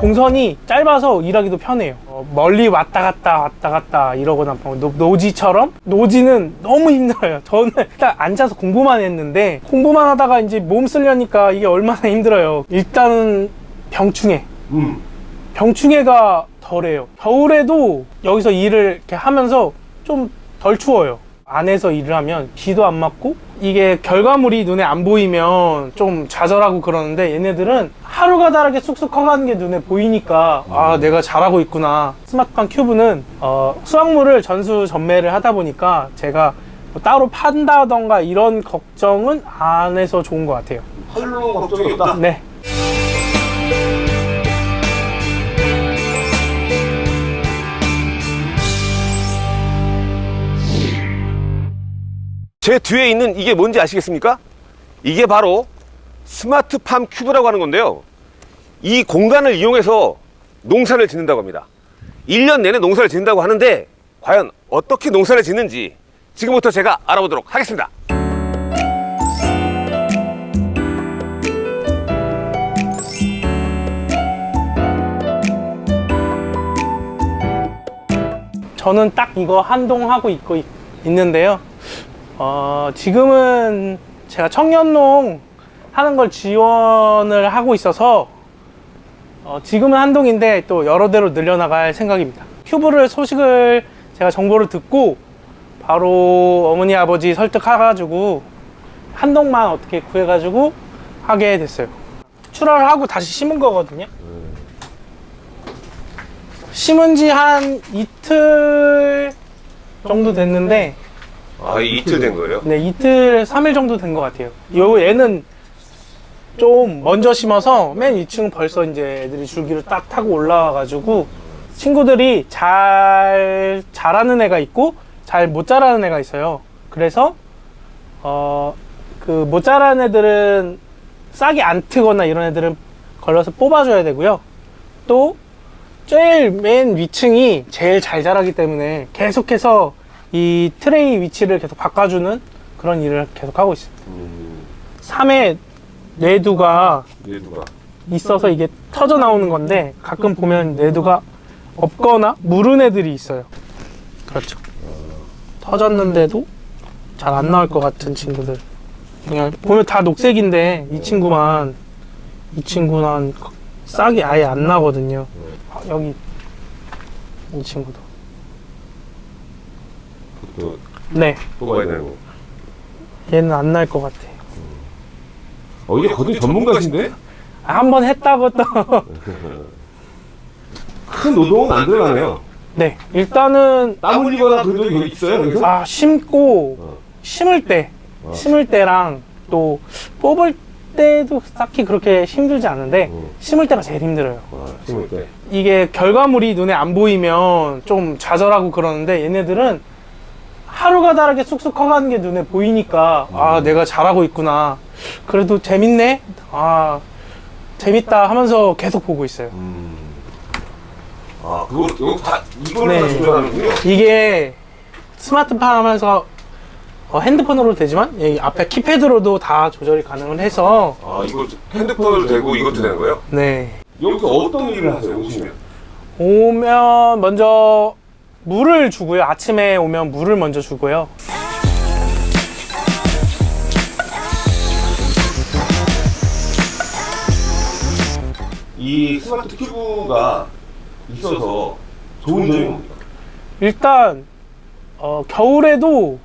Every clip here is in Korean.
동선이 짧아서 일하기도 편해요. 어, 멀리 왔다 갔다 왔다 갔다 이러거나 뭐 노, 노지처럼? 노지는 너무 힘들어요. 저는 일단 앉아서 공부만 했는데 공부만 하다가 이제 몸 쓰려니까 이게 얼마나 힘들어요. 일단은 병충해. 음. 병충해가 덜해요. 겨울에도 여기서 일을 이렇게 하면서 좀 덜 추워요 안에서 일을 하면 비도 안 맞고 이게 결과물이 눈에 안 보이면 좀 좌절하고 그러는데 얘네들은 하루가 다르게 쑥쑥 커가는 게 눈에 보이니까 아 내가 잘하고 있구나. 스마트팜 큐브는 어, 수확물을 전수 전매를 하다 보니까 제가 뭐 따로 판다던가 이런 걱정은 안 해서 좋은 것 같아요. 활로 걱정이 없다. 네 제 뒤에 있는 이게 뭔지 아시겠습니까? 이게 바로 스마트팜 큐브라고 하는 건데요. 이 공간을 이용해서 농사를 짓는다고 합니다. 1년 내내 농사를 짓는다고 하는데 과연 어떻게 농사를 짓는지 지금부터 제가 알아보도록 하겠습니다. 저는 딱 이거 한동 하고 있고 있, 있는데요. 어, 지금은 제가 청년농 하는 걸 지원을 하고 있어서 어, 지금은 한동인데 또 여러 대로 늘려나갈 생각입니다. 큐브를 소식을 제가 정보를 듣고 바로 어머니 아버지 설득해가지고 한동만 어떻게 구해가지고 하게 됐어요. 출하를 하고 다시 심은 거거든요. 심은 지 한 이틀 정도 됐는데 아, 이틀 된 거예요? 네 이틀 3일 정도 된 것 같아요. 요 얘는 좀 먼저 심어서 맨 2층 벌써 이제 애들이 줄기를 딱 타고 올라와 가지고 친구들이 잘 자라는 애가 있고 잘 못 자라는 애가 있어요. 그래서 어 그 못 자라는 애들은 싹이 안 트거나 이런 애들은 걸러서 뽑아줘야 되고요. 또 제일 맨 위층이 제일 잘 자라기 때문에 계속해서 이 트레이 위치를 계속 바꿔주는 그런 일을 계속 하고 있습니다. 음, 3회 뇌두가 얘도가. 있어서 이게 터져 나오는 건데 가끔 보면 뇌두가 없거나 무른 애들이 있어요. 그렇죠. 터졌는데도 잘 안 나올 것 같은 친구들. 그냥 보면 다 녹색인데 이 친구만 이 친구는 싹이 아예 안 나거든요. 아, 여기 이 친구도. 또 네, 뽑아야 되고. 얘는 안 날 것 같아. 어, 이게 거의 전문가신데? 아, 한번 했다고 또. 큰 노동은 안 들어가네요. 네, 일단은 땀 흘리거나 그런 적이 있어요, 여기서? 아 심고 어. 심을 때 어. 심을 때랑 또 뽑을 때도 딱히 그렇게 힘들지 않은데 어. 심을 때가 제일 힘들어요. 아, 심을 때. 이게 결과물이 눈에 안 보이면 좀 좌절하고 그러는데 얘네들은 하루가 다르게 쑥쑥 커가는 게 눈에 보이니까 아 내가 잘하고 있구나. 그래도 재밌네. 아 재밌다 하면서 계속 보고 있어요. 음. 아, 그거, 이거 다, 이걸로 네. 다 조절하는군요. 이게 스마트폰 하면서 어, 핸드폰으로 되지만 여기 앞에 키패드로도 다 조절이 가능을 해서 아, 이거 핸드폰으로 되고 이것도 되는 거예요? 네 여기서 어떤 일을 하세요, 오시면? 오면 먼저 물을 주고요. 아침에 오면 물을 먼저 주고요. 이 스마트 큐브가 있어서 좋은 점이 뭡니까? 일단 어, 겨울에도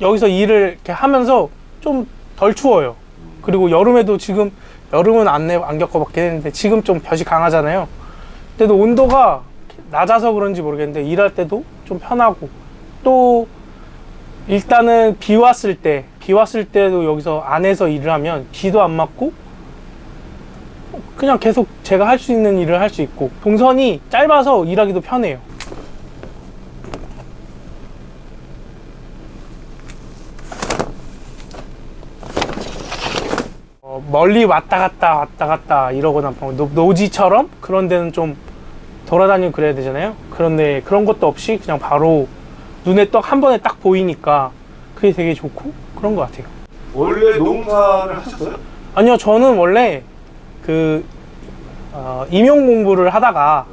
여기서 일을 이렇게 하면서 좀 덜 추워요. 그리고 여름에도 지금 여름은 안, 내- 안 겪어봤긴 했는데 지금 좀 볕이 강하잖아요. 그때도 온도가 낮아서 그런지 모르겠는데 일할 때도 좀 편하고 또 일단은 비 왔을 때 비 왔을 때도 여기서 안에서 일을 하면 비도 안 맞고 그냥 계속 제가 할 수 있는 일을 할 수 있고 동선이 짧아서 일하기도 편해요. 어, 멀리 왔다 갔다 왔다 갔다 이러거나 뭐 노, 노지처럼 그런 데는 좀 돌아다니고 그래야 되잖아요. 그런데 그런 것도 없이 그냥 바로 눈에 딱한 번에 딱 보이니까 그게 되게 좋고 그런 것 같아요. 원래 농사를 하셨어요? 아니요 저는 원래 그 어, 임용 공부를 하다가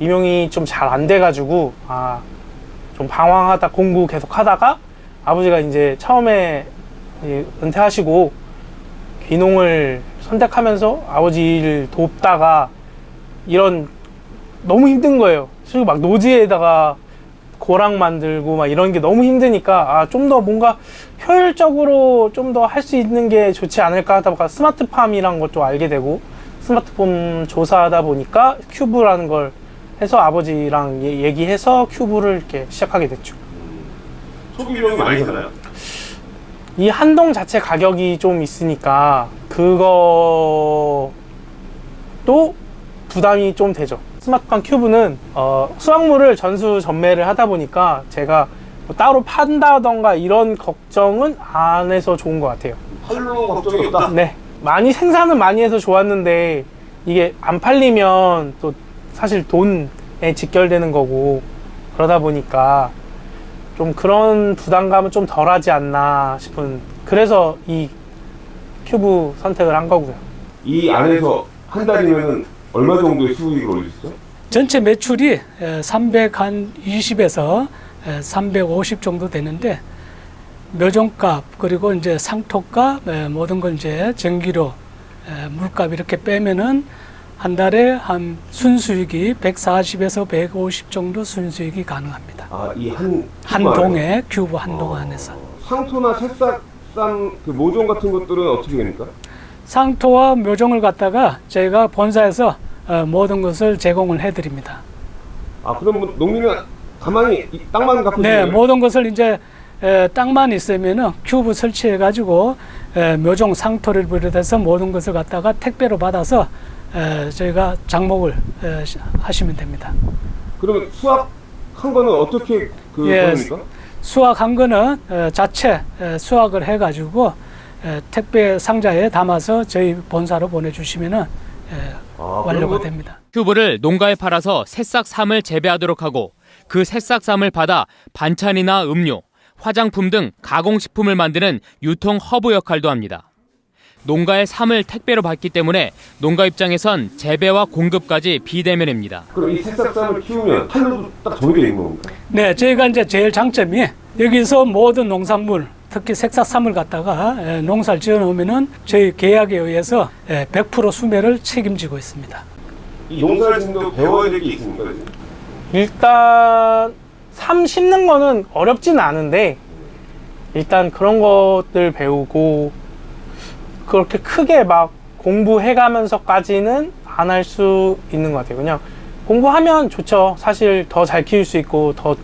임용이 좀 잘 안 돼가지고 아 좀 방황하다 공부 계속 하다가 아버지가 이제 처음에 이 은퇴하시고 귀농을 선택하면서 아버지 일 돕다가 이런 너무 힘든 거예요. 그리고 막 노지에다가 고랑 만들고 막 이런 게 너무 힘드니까 아 좀 더 뭔가 효율적으로 좀 더 할 수 있는 게 좋지 않을까 하다 보니까 스마트팜이란 것도 알게 되고 스마트폼 조사하다 보니까 큐브라는 걸 해서 아버지랑 얘- 얘기해서 큐브를 이렇게 시작하게 됐죠. 초기 비용이 많이 드나요? 이 한동 자체 가격이 좀 있으니까 그거도 부담이 좀 되죠. 스마트팜 큐브는 어, 수확물을 전수 전매를 하다 보니까 제가 뭐 따로 판다던가 이런 걱정은 안 해서 좋은 것 같아요. 팔로 걱정이 없다. 네. 많이 생산은 많이 해서 좋았는데 이게 안 팔리면 또 사실 돈에 직결되는 거고 그러다 보니까 좀 그런 부담감은 좀 덜하지 않나 싶은 그래서 이 큐브 선택을 한 거고요. 이 안에서 한 달이면 얼마 정도의 수익을 있어요? 전체 매출이 320에서 350 정도 되는데 묘종값 그리고 이제 상토값 에, 모든 걸 이제 전기료 에, 물값 이렇게 빼면은 한 달에 한 순수익이 140에서 150 정도 순수익이 가능합니다. 아, 이한 한 동에 큐브 한동 안에서 상토나 새싹쌈 그 모종 같은 것들은 어떻게 됩니까? 상토와 묘종을 갖다가 저희가 본사에서 어, 모든 것을 제공을 해드립니다. 아, 그럼 뭐 농민은 가만히 이 땅만 갖고 네? 모든 것을 이제 에, 땅만 있으면은 큐브 설치해 가지고 묘종 상토를 비롯해서 모든 것을 갖다가 택배로 받아서 에, 저희가 장목을 에, 시- 하시면 됩니다. 그러면 수확한 거는 어떻게 그 예. 보냅니까? 수확한 거는 에, 자체 에, 수확을 해 가지고 에, 택배 상자에 담아서 저희 본사로 보내주시면은 에, 아, 완료가 됩니다. 큐브를 농가에 팔아서 새싹삼을 재배하도록 하고 그 새싹삼을 받아 반찬이나 음료, 화장품 등 가공식품을 만드는 유통 허브 역할도 합니다. 농가의 삼을 택배로 받기 때문에 농가 입장에선 재배와 공급까지 비대면입니다. 그럼 이 새싹쌈을 키우면 판로도 딱 정해져 있는 겁니까? 네, 저희가 이제 제일 장점이 여기서 모든 농산물, 특히 색사삼을 갖다가 에, 농사를 지어 놓으면은 저희 계약에 의해서 에, 100% 수매를 책임지고 있습니다. 이 농사를 짓는다고 배워야 될 게 있습니까? 지금? 일단 삶 심는 거는 어렵지는 않은데 일단 그런 것들 배우고 그렇게 크게 막 공부해 가면서까지는 안 할 수 있는 것 같아요. 그냥 공부하면 좋죠. 사실 더 잘 키울 수 있고 더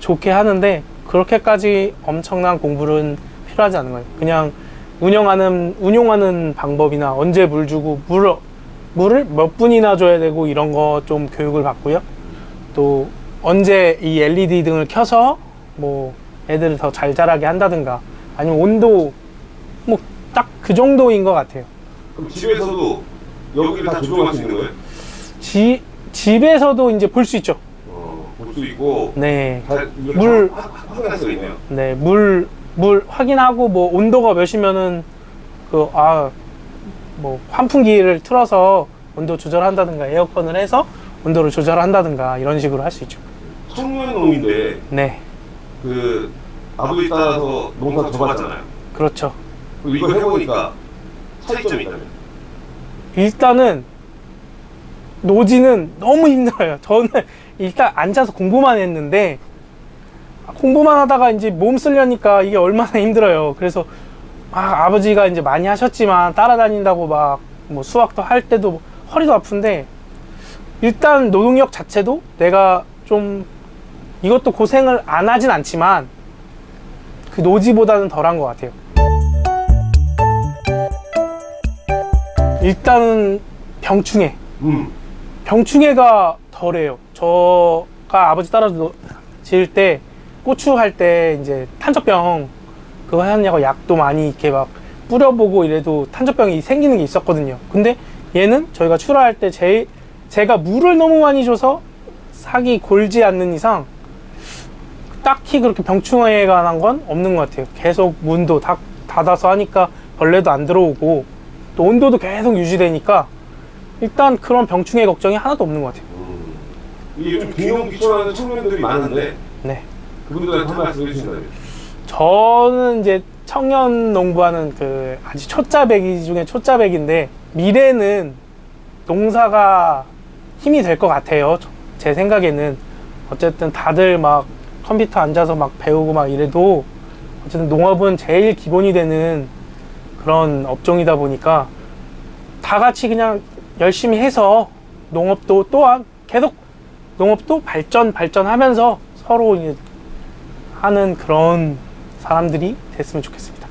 좋게 하는데 그렇게까지 엄청난 공부는 필요하지 않은 거예요. 그냥 운영하는 운용하는 방법이나 언제 물 주고 물 물을 몇 분이나 줘야 되고 이런 거 좀 교육을 받고요. 또 언제 이 LED 등을 켜서 뭐 애들을 더 잘 자라게 한다든가 아니면 온도 뭐 딱 그 정도인 것 같아요. 그럼 집에서도 여기를 다 조정할 수 있는 거예요? 지, 집에서도 이제 볼 수 있죠. 수 있고 네. 물- 확- 확인할 수가 있네요. 네, 물, 물 확인하고 뭐 온도가 몇이면은 그, 아, 뭐 환풍기를 틀어서 온도 조절한다든가 에어컨을 해서 온도를 조절한다든가 이런 식으로 할 수 있죠. 청년농인데 네, 그 아버지 따라서 농사 접었잖아요. 그렇죠. 이거 해보니까 차이점이 있다면 일단은 노지는 너무 힘들어요. 저는 일단 앉아서 공부만 했는데 공부만 하다가 이제 몸 쓰려니까 이게 얼마나 힘들어요. 그래서 아, 아버지가 이제 많이 하셨지만 따라다닌다고 막 뭐 수학도 할 때도 허리도 아픈데 일단 노동력 자체도 내가 좀 이것도 고생을 안 하진 않지만 그 노지보다는 덜한 것 같아요. 일단은 병충해. 음. 병충해가 덜해요. 저가 아버지 따라서 노- 지을 때 고추 할 때 이제 탄저병 그거 하냐고 약도 많이 이렇게 막 뿌려보고 이래도 탄저병이 생기는 게 있었거든요. 근데 얘는 저희가 출하할 때 제, 제가 물을 너무 많이 줘서 삭이 골지 않는 이상 딱히 그렇게 병충해가 난건 없는 것 같아요. 계속 문도 닫, 닫아서 하니까 벌레도 안 들어오고 또 온도도 계속 유지되니까 일단 그런 병충해 걱정이 하나도 없는 것 같아요. 이게 요즘 공룡 귀촌하는 청년들이 많은데 네. 그분들한테 한 말씀 해주신다면 저는 이제 청년 농부하는 그 아주 초짜배기 중에 초짜배기인데 미래는 농사가 힘이 될 것 같아요. 저- 제 생각에는 어쨌든 다들 막 컴퓨터 앉아서 막 배우고 막 이래도 어쨌든 농업은 제일 기본이 되는 그런 업종이다 보니까 다 같이 그냥 열심히 해서 농업도 또한 계속 농업도 발전 발전하면서 서로 하는 그런 사람들이 됐으면 좋겠습니다.